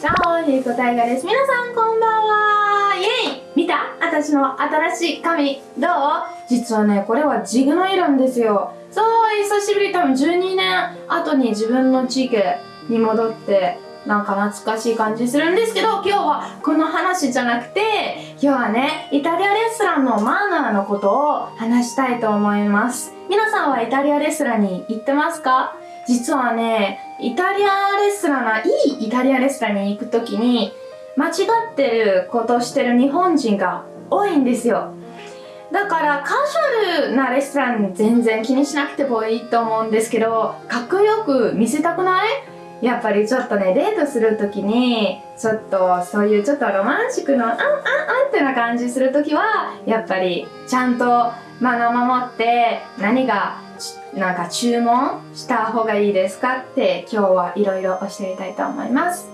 チャオゆうこたいがです。皆さんこんばんは。イェイ。見た？私の新しい髪どう？実はね、これはジグの色んですよ。そう、久しぶり。多分12年後に自分のジグに戻ってなんか懐かしい感じするんですけど、今日はこの話じゃなくて、今日はね、イタリアレストランのマーナーのことを話したいと思います。皆さんはイタリアレストランに行ってますか？実はね、イタリアレストランが、いいイタリアレストランに行くときに、間違ってることしてる日本人が多いんですよ。だからカジュアルなレストラン全然気にしなくてもいいと思うんですけど、かっこよく見せたくない？やっぱりちょっとね、デートするときに、ちょっとそういうちょっとロマンチックのあんあんあんってな感じするときは、やっぱりちゃんとマナー守って何がなんか注文した方がいいですかって今日はいろいろ教えたいと思います。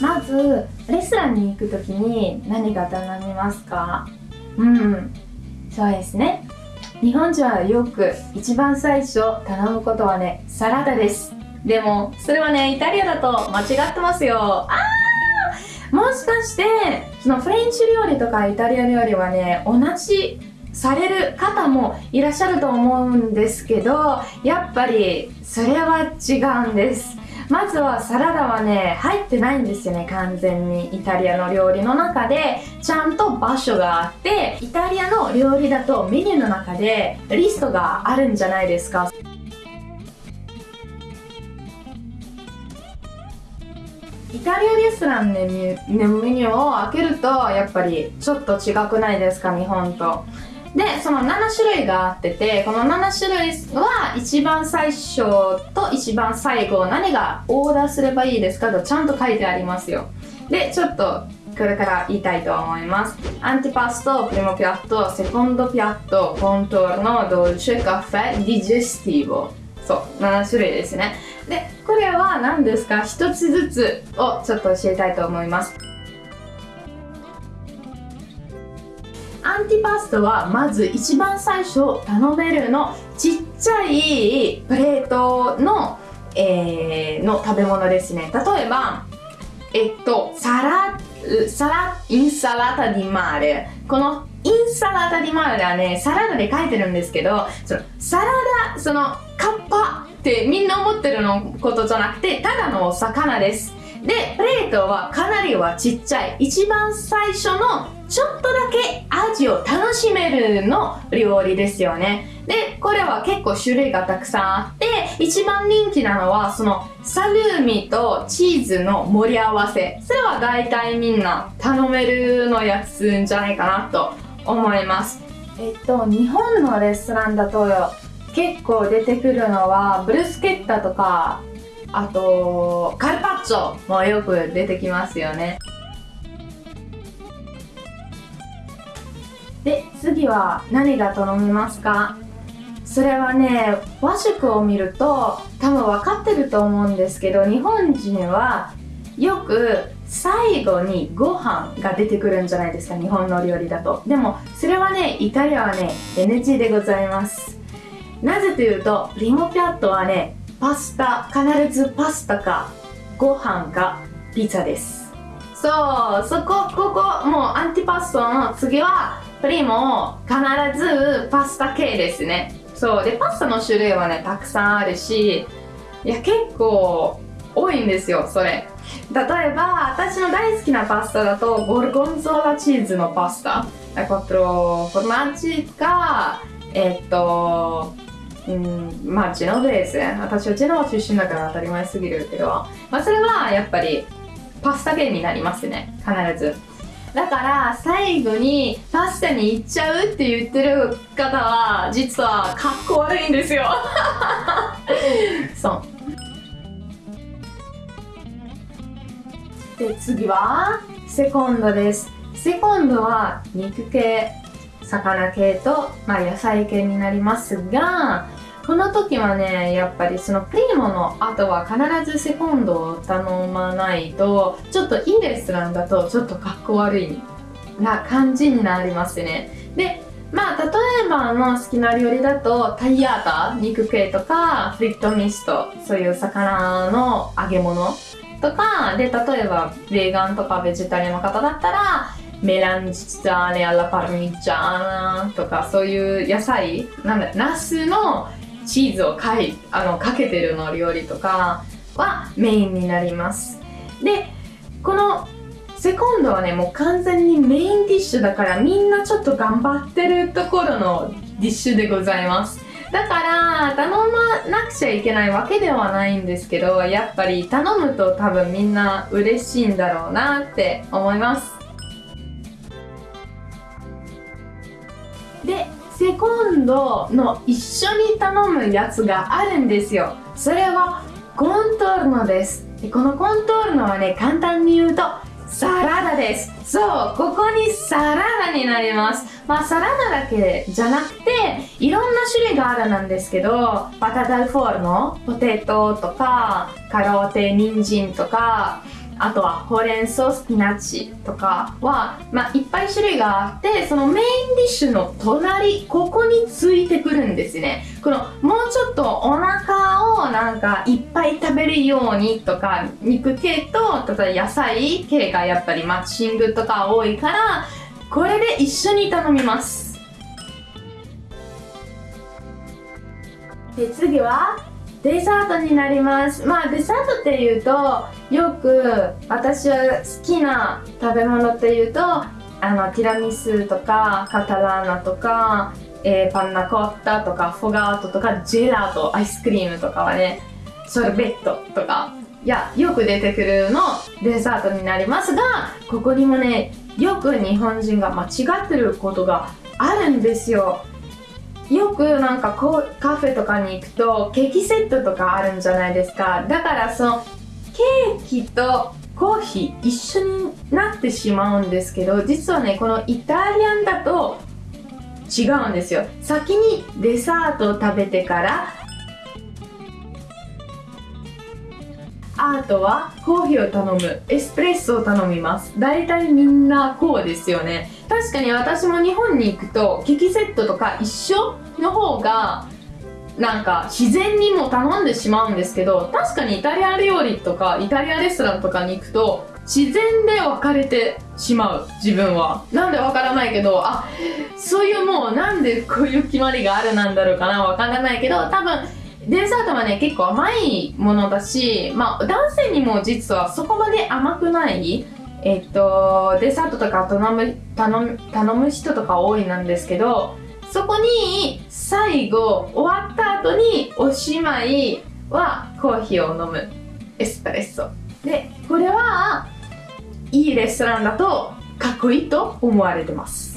まずレストランに行くときに何が頼みますか？うん。そうですね。日本人はよく一番最初頼むことはねサラダですでもそれはねイタリアだと間違ってますよ。あーもしかしてそのフレンチ料理とかイタリア料理はね同じされる方もいらっしゃると思うんですけどやっぱりそれは違うんです。まずはサラダはね入ってないんですよね完全に。イタリアの料理の中でちゃんと場所があってイタリアの料理だとメニューの中でリストがあるんじゃないですか。タリアレストランのメニューを開けるとやっぱりちょっと違くないですか日本と。でその7種類があっててこの7種類は一番最初と一番最後何がオーダーすればいいですかとちゃんと書いてありますよ。でちょっとこれから言いたいと思います。アンティパストプリモピアットセコンドピアットコントーノドルチェカフェディジェスティボそう7種類ですね。でこれは何ですか？一つずつをちょっと教えたいと思います。アンティパスタはまず一番最初頼めるのちっちゃいプレートの,、えー、の食べ物ですね。例えばえっとサラサラインサラタディマーレ。このインサラタディマーレはねサラダで書いてるんですけどそのサラダそのカッパってみんな思ってるのことじゃなくてただのお魚です。でプレートはかなりはちっちゃい。一番最初のちょっとだけ味を楽しめるの料理ですよね。でこれは結構種類がたくさんあって一番人気なのはそのサルーミとチーズの盛り合わせ。それは大体みんな頼めるのやつんじゃないかなと思います。えっと日本のレストランだと結構出てくるのはブルスケッタとかあとカルパッチョもよく出てきますよね。で次は何が頼みますか？それはね和食を見ると多分分かってると思うんですけど日本人はよく最後にご飯が出てくるんじゃないですか日本の料理だと。でもそれはねイタリアはね NG でございます。なぜというとリモピャットはねパスタ必ずパスタかご飯かピザです。そうそこここもうアンティパスタの次はプリモ必ずパスタ系ですね。そうでパスタの種類はねたくさんあるしいや結構多いんですよそれ。例えば私の大好きなパスタだとゴルゴンゾーラチーズのパスタ。コトロフォルマッジかえっとうんまあジェノベース。私はジェノバ出身だから当たり前すぎるけど、まあ、それはやっぱりパスタ系になりますね。必ず。だから最後にパスタに行っちゃうって言ってる方は実はかっこ悪いんですよ。そう。で次はセコンドです。セコンドは肉系。魚系と、まあ、野菜系になりますがこの時はねやっぱりそのプリモの後は必ずセコンドを頼まないとちょっといいレストランだとちょっとかっこ悪いな感じになりますね。でまあ例えばの好きな料理だとタイヤータ肉系とかフリットミストそういう魚の揚げ物とかで例えばベーガンとかベジタリアンの方だったらメランジャーネアラパルミジャーナとかそういう野菜なんだナスのチーズをかいあのかけてるの料理とかはメインになります。でこのセコンドはねもう完全にメインディッシュだからみんなちょっと頑張ってるところのディッシュでございます。だから頼まなくちゃいけないわけではないんですけどやっぱり頼むと多分みんな嬉しいんだろうなって思います。でセコンドの一緒に頼むやつがあるんですよ。それはコントールノです。でこのコントールノはね簡単に言うとサラダです。そうここにサラダになります。まあサラダだけじゃなくていろんな種類があるなんですけどパタダルフォールのポテトとかカローテ人参とかあとはほうれん草スピナッチとかは、まあ、いっぱい種類があってそのメインディッシュの隣ここについてくるんですね。このもうちょっとお腹をなんかいっぱい食べるようにとか肉系と例えば野菜系がやっぱりマッチングとか多いからこれで一緒に頼みます。で次はデザートになります。まあデザートっていうとよく私は好きな食べ物っていうとあのティラミスとかカタラーナとか、えー、パンナコッタとかフォガートとかジェラートアイスクリームとかはねソルベットとかいやよく出てくるのデザートになりますがここにもねよく日本人が間違ってることがあるんですよ。よくなんかこうカフェとかに行くとケーキセットとかあるんじゃないですか。だからそのケーキとコーヒー一緒になってしまうんですけど実はねこのイタリアンだと違うんですよ。先にデザートを食べてからあとはコーヒーを頼むエスプレッソを頼みます。大体みんなこうですよね。確かに私も日本に行くとケーキセットとか一緒の方がなんか自然にも頼んでしまうんですけど確かにイタリア料理とかイタリアレストランとかに行くと自然で分かれてしまう自分は。なんでわからないけどあそういうもうなんでこういう決まりがあるなんだろうかなわからないけど多分デザートはね結構甘いものだしまあ男性にも実はそこまで甘くないえっとデザートとか頼む頼む頼む人とか多いなんですけどそこに最後終わった後におしまいはコーヒーを飲むエスプレッソ。でこれはいいレストランだとかっこいいと思われてます。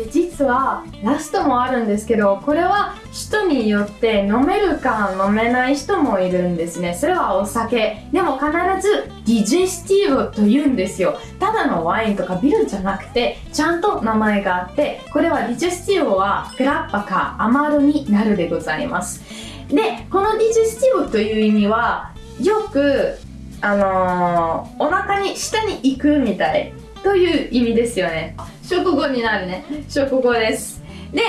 で実はラストもあるんですけどこれは人によって飲めるか飲めない人もいるんですね。それはお酒。でも必ずディジェスティブと言うんですよ。ただのワインとかビールじゃなくてちゃんと名前があってこれはディジェスティブはグラッパかアマルになるでございます。でこのディジェスティブという意味はよくあのー、お腹に下に行くみたいという意味ですよね。食後になるね。食後です。で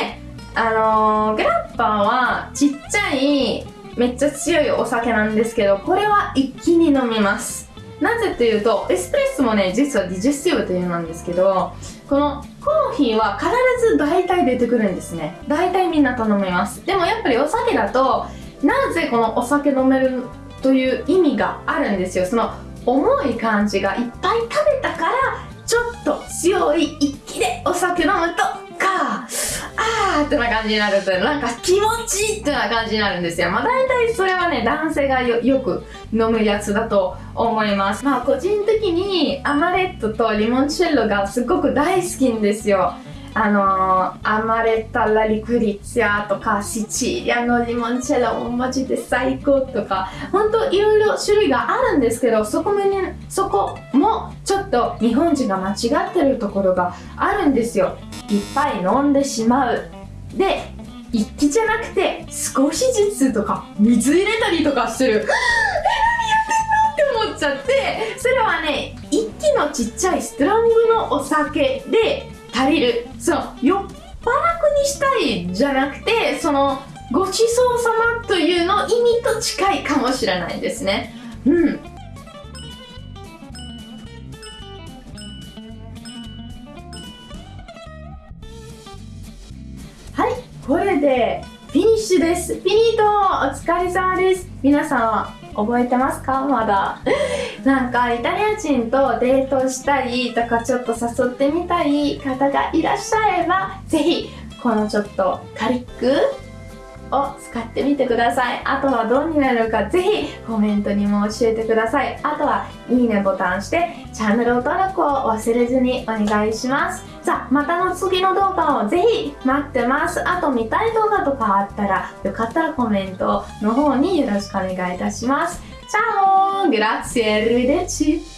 あのー、グラッパーはちっちゃいめっちゃ強いお酒なんですけどこれは一気に飲みます。なぜというとエスプレッソもね実はディジェスティブというなんですけどこのコーヒーは必ず大体出てくるんですね。大体みんな頼みます。でもやっぱりお酒だとなぜこのお酒飲めるという意味があるんですよ。その重い感じがいっぱい食べたからちょっと強い一気でお酒飲むとかあーってな感じになるとなんか気持ちいいってな感じになるんですよ。まあ大体それはね男性がよく飲むやつだと思います。まあ個人的にアマレットとリモンチェッロがすごく大好きんですよ。あのー、アマレッタ・ラ・リクリツィアとかシチリアのリモンチェロもマジで最高とか本当いろいろ種類があるんですけどそこもねそこもちょっと日本人が間違ってるところがあるんですよ。いっぱい飲んでしまう。で一気じゃなくて少しずつとか水入れたりとかする。え何やってんのって思っちゃって。それはねいのちっちゃいストロングのお酒で足りる。その酔っ払くにしたいじゃなくてそのごちそうさまというの意味と近いかもしれないですね。うん。はい。これでフィニッシュです。フィニート。お疲れ様です。皆さん覚えてますか？まだ。なんかイタリア人とデートしたりとかちょっと誘ってみたい方がいらっしゃればぜひこのちょっとカリックを使ってみてください。あとはどうになるかぜひコメントにも教えてください。あとはいいねボタンしてチャンネル登録を忘れずにお願いします。さあまたの次の動画をぜひ待ってます。あと見たい動画とかあったらよかったらコメントの方によろしくお願いいたします。チャオグラッツィエルデチ！